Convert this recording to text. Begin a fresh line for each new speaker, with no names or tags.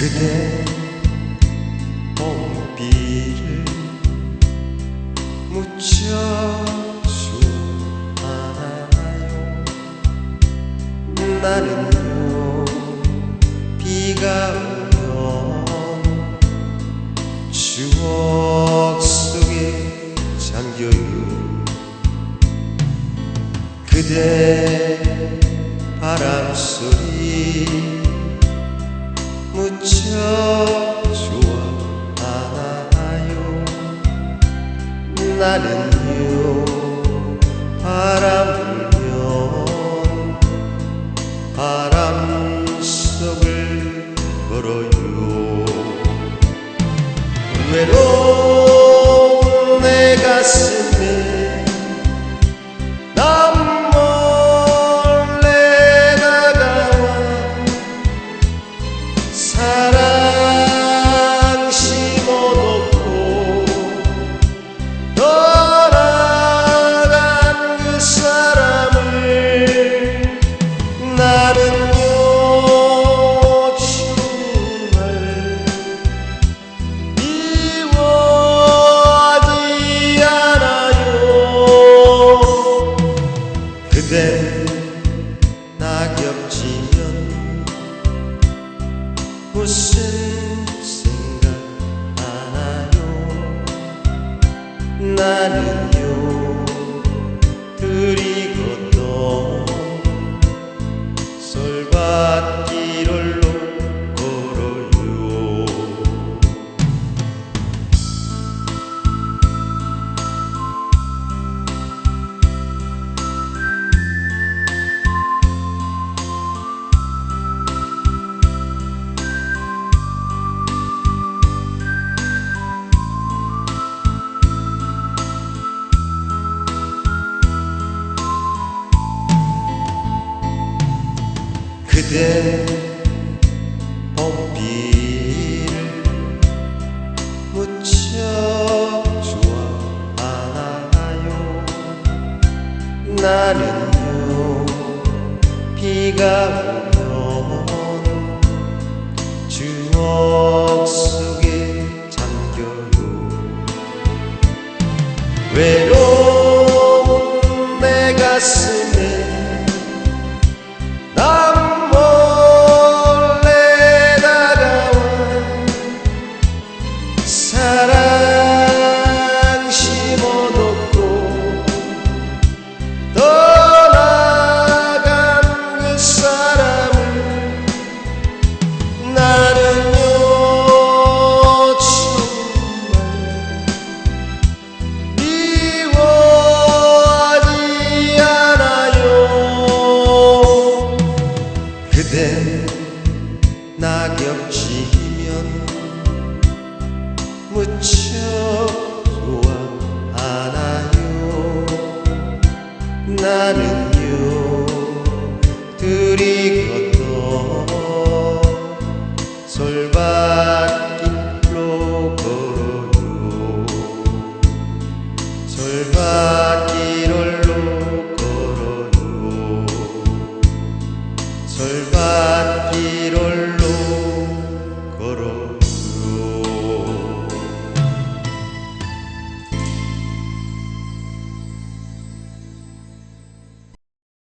그대 봄비를 좋아하나요. 나는요 비가 오면 추억 속에 잠겨요 그대 바람 소리 무척 좋아하나요? 나는요 바람 불면 바람 무슨 생각 하나요 나는 그대 봄비를 무척 좋아하나요. 나는요 비가 오면 부쳐 소환하나요. 나는요 들이 걷어 솔밭길로 걸어요. 솔밭길로 걸어요. 솔밭길로